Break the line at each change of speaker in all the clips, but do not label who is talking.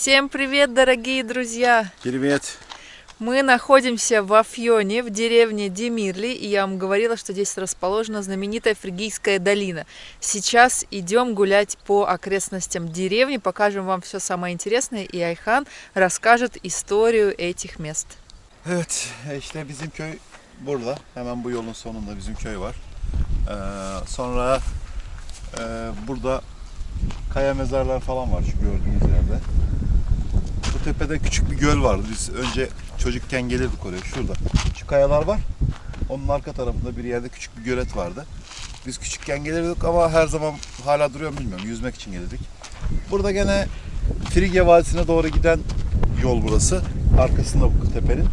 Всем привет, дорогие друзья!
Привет!
Мы находимся в Афьоне, в деревне Демирли, и я вам говорила, что здесь расположена знаменитая Фригийская долина. Сейчас идем гулять по окрестностям деревни, покажем вам все самое интересное, и Айхан расскажет историю этих мест.
Evet, işte bizim köy burada. Hemen bu yolun sonunda bizim köy var. Ee, sonra e, burada kaya mezarlar falan var şu gördüğünüz yerde. Tepede küçük bir göl vardı. Biz önce çocukken gelirdik oraya. Şurada. Şu kayalar var. Onun arka tarafında bir yerde küçük bir gölet vardı. Biz küçükken gelirdik ama her zaman hala duruyor bilmiyorum. Yüzmek için gelirdik. Burada gene Frigya Vadisi'ne doğru giden yol burası. Arkasında bu tepenin.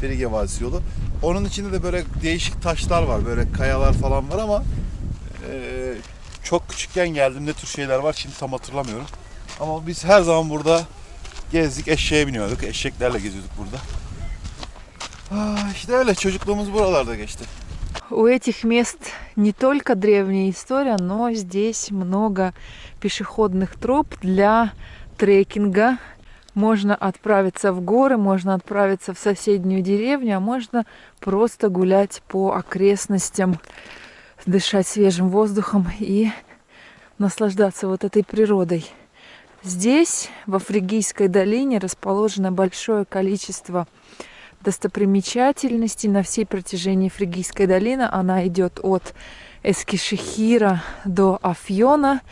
Frigya Vadisi yolu. Onun içinde de böyle değişik taşlar var. Böyle kayalar falan var ama eee, çok küçükken geldim. Ne tür şeyler var şimdi tam hatırlamıyorum. Ama biz her zaman burada gezdik. Eşeğe biniyorduk. Eşeklerle geziyorduk burada. Ah, işte öyle çocukluğumuz buralarda geçti.
У этих мест не только древняя история, но здесь много пешеходных троп для трекинга. Можно отправиться в горы, можно отправиться в соседнюю деревню, а можно просто гулять по окрестностям, дышать свежим воздухом и наслаждаться вот этой природой. Здесь, во Фригийской долине, расположено большое количество достопримечательностей на всей протяжении Фригийской долины. Она идет от Эскишехира до Афьона.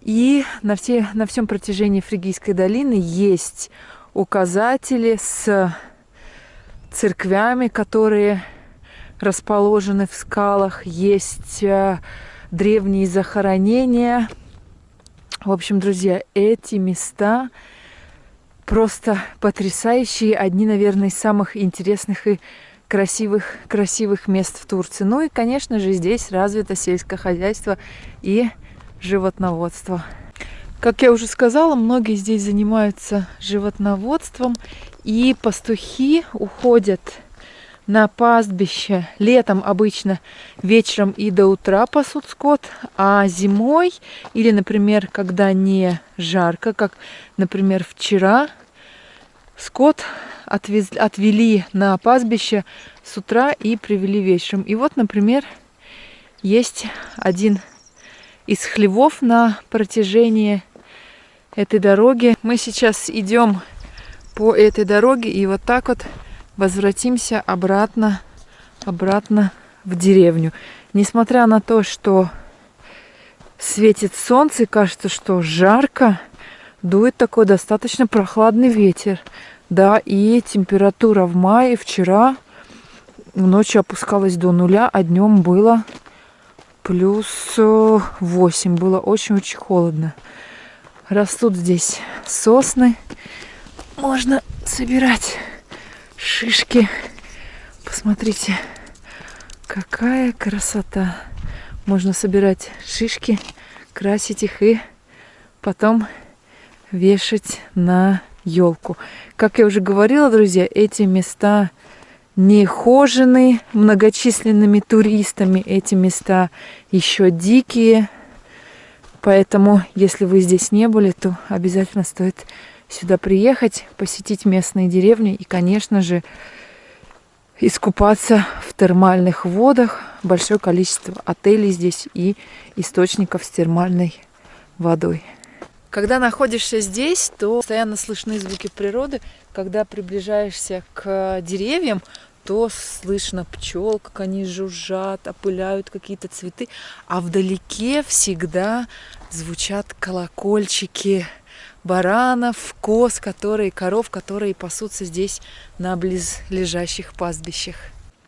И на, все, на всем протяжении Фригийской долины есть указатели с церквями, которые расположены в скалах. Есть э, древние захоронения. В общем, друзья, эти места просто потрясающие. Одни, наверное, из самых интересных и красивых, красивых мест в Турции. Ну и, конечно же, здесь развито сельское хозяйство и животноводство. Как я уже сказала, многие здесь занимаются животноводством, и пастухи уходят на пастбище летом обычно вечером и до утра пасут скот, а зимой или, например, когда не жарко, как, например, вчера, скот отвез, отвели на пастбище с утра и привели вечером. И вот, например, есть один из хлевов на протяжении этой дороги. Мы сейчас идем по этой дороге и вот так вот возвратимся обратно, обратно в деревню. Несмотря на то, что светит солнце, кажется, что жарко, дует такой достаточно прохладный ветер. Да, и температура в мае вчера ночью опускалась до нуля, а днем было плюс 8. Было очень-очень холодно. Растут здесь сосны. Можно собирать шишки. Посмотрите, какая красота. Можно собирать шишки, красить их и потом вешать на елку. Как я уже говорила, друзья, эти места не хожены многочисленными туристами. Эти места еще дикие. Поэтому, если вы здесь не были, то обязательно стоит сюда приехать, посетить местные деревни и, конечно же, искупаться в термальных водах. Большое количество отелей здесь и источников с термальной водой. Когда находишься здесь, то постоянно слышны звуки природы. Когда приближаешься к деревьям, то слышно пчел, как они жужжат, опыляют какие-то цветы. А вдалеке всегда звучат колокольчики баранов, коз, которые, коров, которые пасутся здесь на близлежащих пастбищах.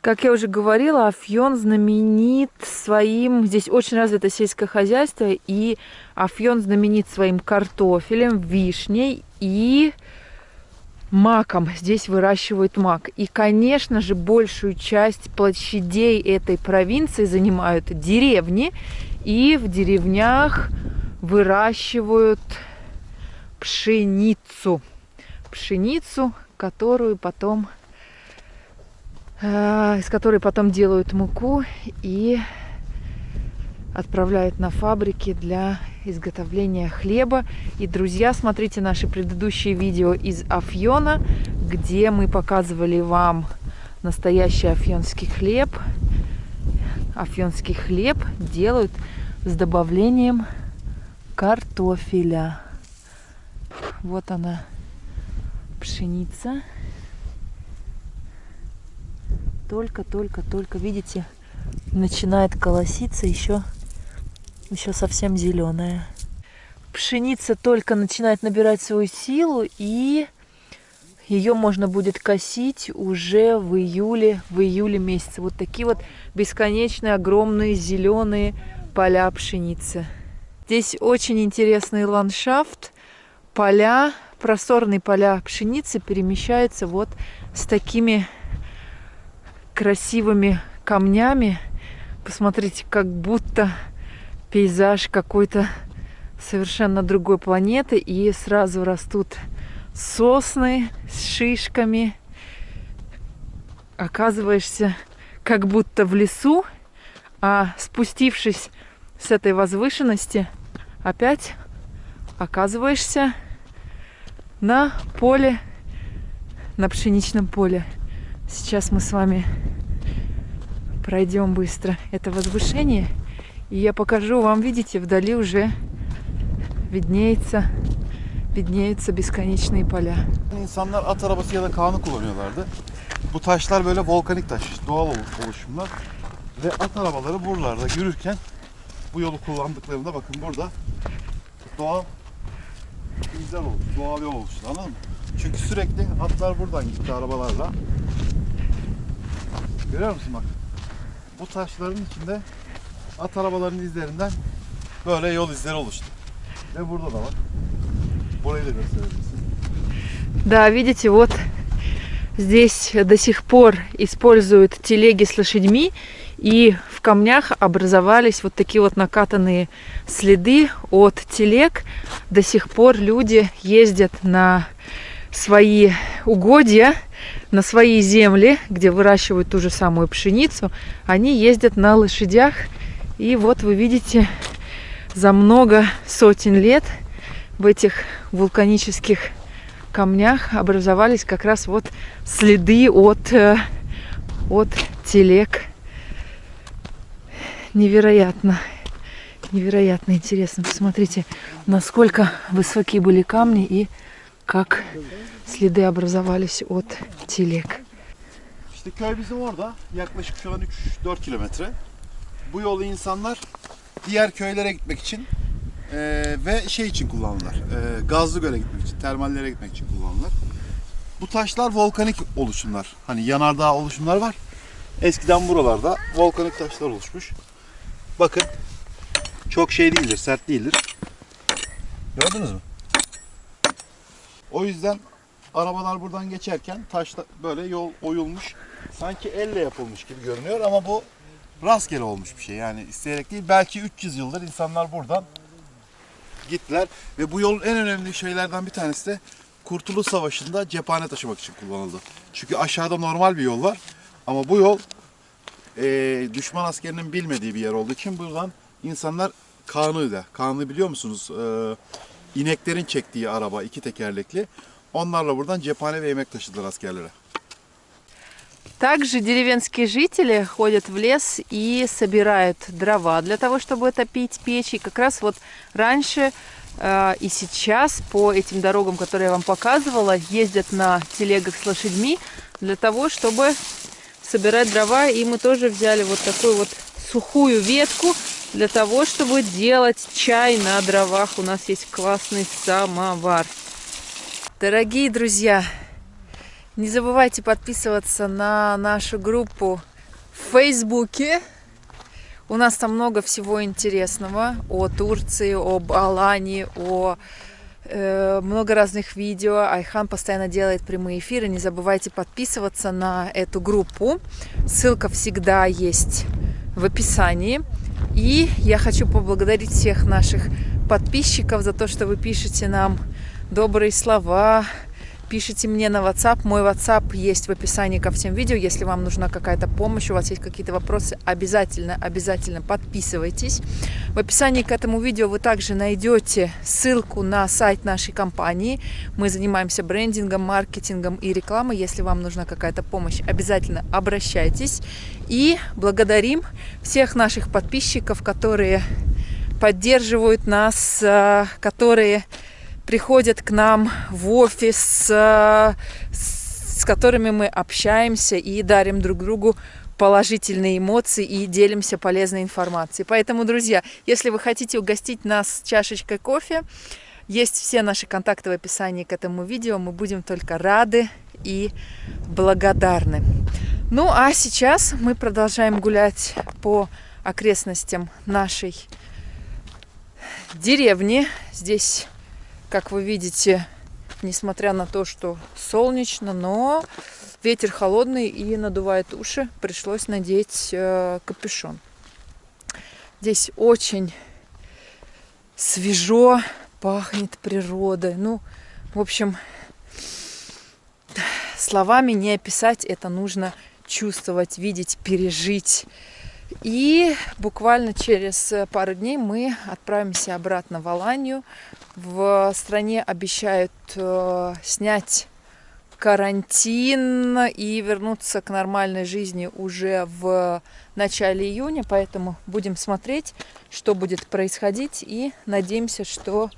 Как я уже говорила, Афьон знаменит своим... Здесь очень развито сельское хозяйство, и Афьон знаменит своим картофелем, вишней и маком. Здесь выращивают мак. И, конечно же, большую часть площадей этой провинции занимают деревни. И в деревнях выращивают пшеницу. Пшеницу, которую потом э, из которой потом делают муку и отправляют на фабрики для изготовления хлеба. И, друзья, смотрите наши предыдущие видео из Афьона, где мы показывали вам настоящий афьонский хлеб. Афьонский хлеб делают с добавлением картофеля. Вот она, пшеница. Только-только-только, видите, начинает колоситься еще еще совсем зеленая. Пшеница только начинает набирать свою силу, и ее можно будет косить уже в июле, в июле месяце. Вот такие вот бесконечные, огромные зеленые поля пшеницы. Здесь очень интересный ландшафт. Поля, просторные поля пшеницы перемещаются вот с такими красивыми камнями. Посмотрите, как будто пейзаж какой-то совершенно другой планеты. И сразу растут сосны с шишками. Оказываешься как будто в лесу, а спустившись с этой возвышенности, опять оказываешься на поле, на пшеничном поле. Сейчас мы с вами пройдем быстро это возвышение – и я покажу вам, видите, вдали уже виднеется, виднеются бесконечные поля.
İnsanlar at arabası ya da kanı kullanıyorlardı. Bu taşlar böyle volkanik taş, doğal oluşumlar. Ve at arabaları buralarda yürürken bu yolu kullandıklarında bakın burada doğal izler oldu, doğal yol oluştu anladın mı? Çünkü sürekli atlar buradan gitti arabalarla. Görüyor musun bak? Bu taşların içinde at arabalarının izlerinden böyle yol izleri oluştu. Ve burada da var. Burayı da gösterebilirsin.
Да, видите, вот здесь до сих пор используют телеги с лошадьми, и в камнях образовались вот такие вот накатанные следы от телег. До сих пор люди ездят на свои угодья, на свои земли, где выращивают ту же самую пшеницу, они ездят на лошадях и вот вы видите, за много сотен лет в этих вулканических камнях образовались как раз вот следы от, э, от телег. Невероятно, невероятно интересно. Посмотрите, насколько высокие были камни и как следы образовались от телег.
İşte köy bizim orada. Yaklaşık şu an 3-4 kilometre. bu yolu insanlar diğer köylere gitmek için e, ve şey için kullanırlar. E, Gazlıgöl'e gitmek için, termallere gitmek için kullanırlar. Bu taşlar volkanik oluşumlar. Hani yanardağ oluşumlar var. Eskiden buralarda volkanik taşlar oluşmuş. Bakın çok şey değildir, sert değildir. Gördünüz mü? O yüzden arabalar buradan geçerken taşla böyle yol oyulmuş. Sanki elle yapılmış gibi görünüyor ama bu rastgele olmuş bir şey. Yani isteyerek değil. Belki 300 yıldır insanlar buradan gittiler. Ve bu yolun en önemli şeylerden bir tanesi de Kurtuluş Savaşı'nda cephane taşımak için kullanıldı. Çünkü aşağıda normal bir yol var. Ama bu yol e, düşman askerinin bilmediği bir yer olduğu için buradan insanlar Kanı'da. Kanı biliyor musunuz? E, ineklerin çektiği araba iki tekerlekli. Onlarla buradan cephane ve yemek taşıdılar askerlere.
Также деревенские жители ходят в лес и собирают дрова для того, чтобы топить печь. И как раз вот раньше э, и сейчас по этим дорогам, которые я вам показывала, ездят на телегах с лошадьми для того, чтобы собирать дрова. И мы тоже взяли вот такую вот сухую ветку для того, чтобы делать чай на дровах. У нас есть классный самовар. Дорогие друзья, не забывайте подписываться на нашу группу в Фейсбуке. У нас там много всего интересного о Турции, об Алании, о много разных видео. Айхан постоянно делает прямые эфиры. Не забывайте подписываться на эту группу. Ссылка всегда есть в описании. И я хочу поблагодарить всех наших подписчиков за то, что вы пишете нам добрые слова, пишите мне на WhatsApp. Мой WhatsApp есть в описании ко всем видео. Если вам нужна какая-то помощь, у вас есть какие-то вопросы, обязательно, обязательно подписывайтесь. В описании к этому видео вы также найдете ссылку на сайт нашей компании. Мы занимаемся брендингом, маркетингом и рекламой. Если вам нужна какая-то помощь, обязательно обращайтесь. И благодарим всех наших подписчиков, которые поддерживают нас, э, которые приходят к нам в офис, э, с которыми мы общаемся и дарим друг другу положительные эмоции и делимся полезной информацией. Поэтому, друзья, если вы хотите угостить нас чашечкой кофе, есть все наши контакты в описании к этому видео. Мы будем только рады и благодарны. Ну, а сейчас мы продолжаем гулять по окрестностям нашей деревни. Здесь, как вы видите, несмотря на то, что солнечно, но ветер холодный и надувает уши, пришлось надеть э, капюшон. Здесь очень свежо, пахнет природой. Ну, в общем, словами не описать, это нужно чувствовать, видеть, пережить. И буквально через пару дней мы отправимся обратно в Аланию. В стране обещают э, снять карантин и вернуться к нормальной жизни уже в начале июня, поэтому будем смотреть, что будет происходить и надеемся, что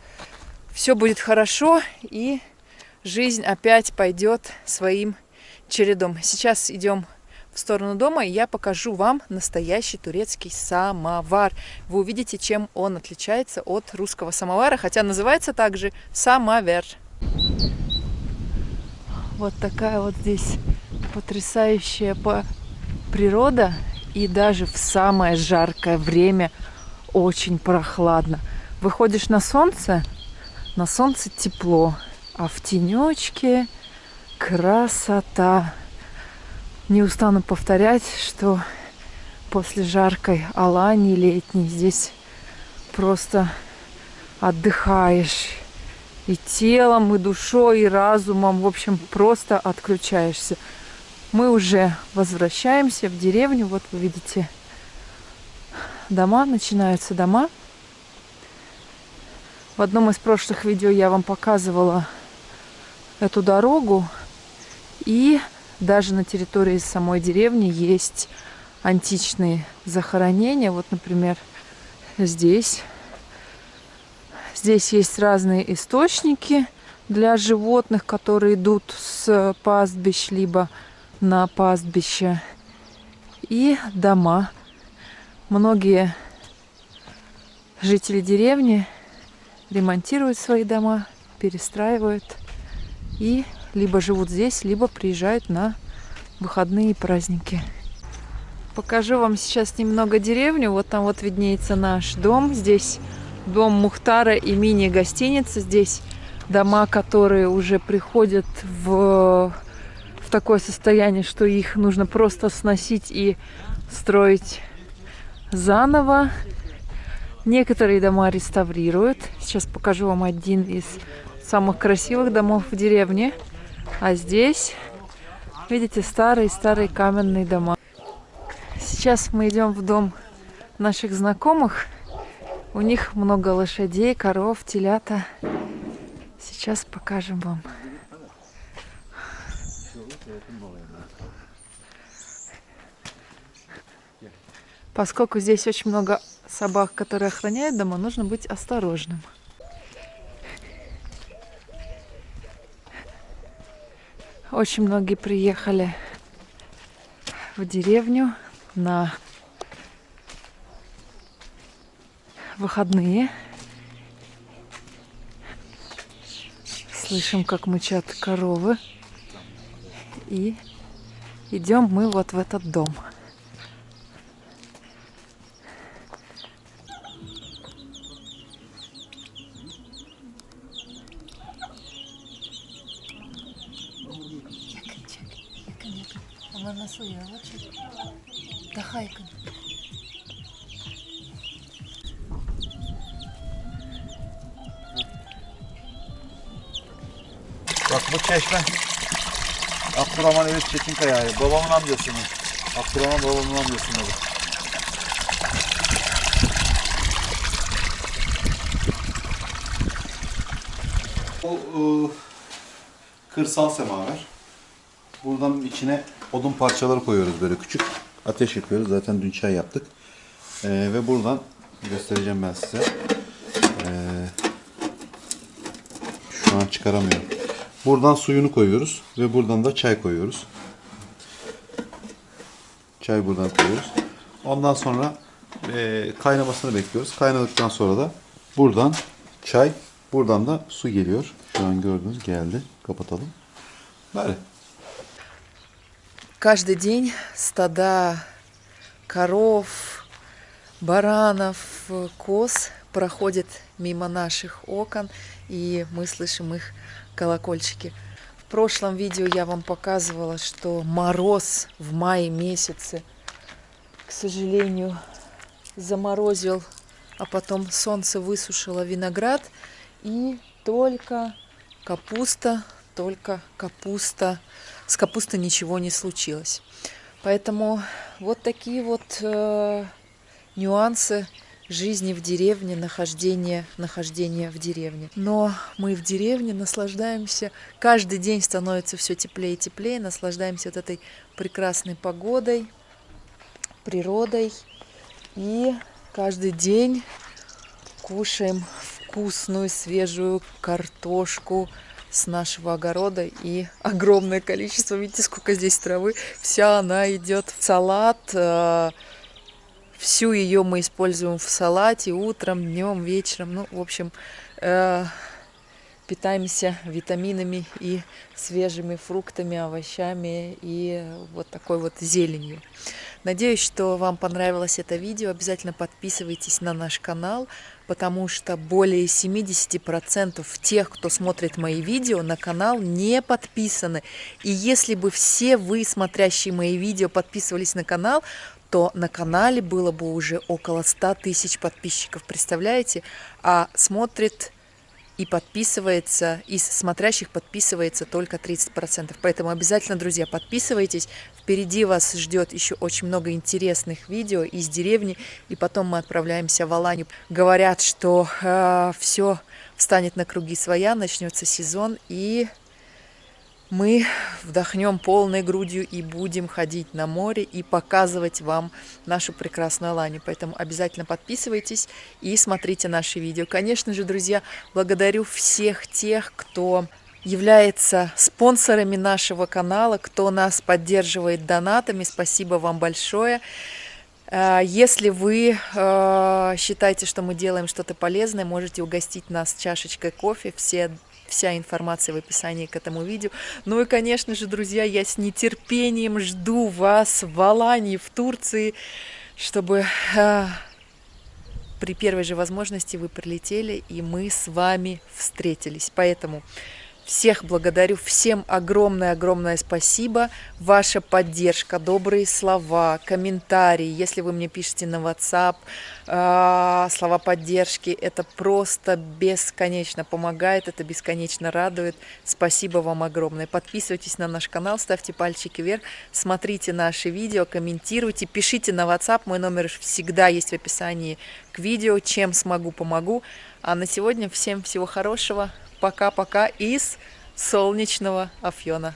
все будет хорошо и жизнь опять пойдет своим чередом. Сейчас идем в сторону дома, и я покажу вам настоящий турецкий самовар. Вы увидите, чем он отличается от русского самовара, хотя называется также самовер. Вот такая вот здесь потрясающая природа, и даже в самое жаркое время очень прохладно. Выходишь на солнце, на солнце тепло, а в тенечке красота. Не устану повторять, что после жаркой Алании летней здесь просто отдыхаешь и телом, и душой, и разумом. В общем, просто отключаешься. Мы уже возвращаемся в деревню. Вот вы видите дома, начинаются дома. В одном из прошлых видео я вам показывала эту дорогу. И даже на территории самой деревни есть античные захоронения. Вот, например, здесь. Здесь есть разные источники для животных, которые идут с пастбищ, либо на пастбище. И дома. Многие жители деревни ремонтируют свои дома, перестраивают и либо живут здесь, либо приезжают на выходные и праздники. Покажу вам сейчас немного деревню. Вот там вот виднеется наш дом. Здесь дом Мухтара и мини-гостиница. Здесь дома, которые уже приходят в, в такое состояние, что их нужно просто сносить и строить заново. Некоторые дома реставрируют. Сейчас покажу вам один из самых красивых домов в деревне. А здесь, видите, старые-старые каменные дома. Сейчас мы идем в дом наших знакомых. У них много лошадей, коров, телята. Сейчас покажем вам. Поскольку здесь очень много собак, которые охраняют дома, нужно быть осторожным. Очень многие приехали в деревню на выходные. Слышим, как мычат коровы. И идем мы вот в этот дом.
Bak bu çeşme Abdurrahman Elif Çetinkaya. Babamın amcasının. Abdurrahman babamın amcasının adı. O ıı, kırsal semaver. Buradan içine odun parçaları koyuyoruz böyle küçük. Ateş yapıyoruz. Zaten dün çay yaptık. Ee, ve buradan göstereceğim ben size. Ee, şu an çıkaramıyorum. Buradan suyunu koyuyoruz ve buradan da çay koyuyoruz. Çay buradan koyuyoruz. Ondan sonra e, kaynamasını bekliyoruz. Kaynadıktan sonra da buradan çay, buradan da su geliyor. Şu an gördüğünüz geldi. Kapatalım. Böyle.
Каждый день стада коров, баранов, коз проходят мимо наших окон, и мы слышим их колокольчики. В прошлом видео я вам показывала, что мороз в мае месяце, к сожалению, заморозил, а потом солнце высушило виноград, и только капуста, только капуста, с капустой ничего не случилось. Поэтому вот такие вот э, нюансы жизни в деревне, нахождения, нахождения в деревне. Но мы в деревне наслаждаемся, каждый день становится все теплее и теплее, наслаждаемся вот этой прекрасной погодой, природой. И каждый день кушаем вкусную свежую картошку с нашего огорода и огромное количество, видите, сколько здесь травы, вся она идет в салат, э, Всю ее мы используем в салате утром, днем, вечером. Ну, в общем, э, питаемся витаминами и свежими фруктами, овощами и вот такой вот зеленью. Надеюсь, что вам понравилось это видео. Обязательно подписывайтесь на наш канал, потому что более 70% тех, кто смотрит мои видео, на канал не подписаны. И если бы все вы, смотрящие мои видео, подписывались на канал, то на канале было бы уже около 100 тысяч подписчиков, представляете? А смотрит и подписывается, из смотрящих подписывается только 30%. Поэтому обязательно, друзья, подписывайтесь. Впереди вас ждет еще очень много интересных видео из деревни. И потом мы отправляемся в Аланию. Говорят, что э, все встанет на круги своя, начнется сезон и мы вдохнем полной грудью и будем ходить на море и показывать вам нашу прекрасную Аланию. Поэтому обязательно подписывайтесь и смотрите наши видео. Конечно же, друзья, благодарю всех тех, кто является спонсорами нашего канала, кто нас поддерживает донатами. Спасибо вам большое. Э, если вы э, считаете, что мы делаем что-то полезное, можете угостить нас чашечкой кофе. Все Вся информация в описании к этому видео. Ну и, конечно же, друзья, я с нетерпением жду вас в Алании, в Турции, чтобы э, при первой же возможности вы прилетели, и мы с вами встретились. Поэтому... Всех благодарю, всем огромное-огромное спасибо. Ваша поддержка, добрые слова, комментарии, если вы мне пишете на WhatsApp, э, слова поддержки, это просто бесконечно помогает, это бесконечно радует. Спасибо вам огромное. Подписывайтесь на наш канал, ставьте пальчики вверх, смотрите наши видео, комментируйте, пишите на WhatsApp, мой номер всегда есть в описании к видео, чем смогу, помогу. А на сегодня всем всего хорошего. Пока-пока из солнечного Афьона.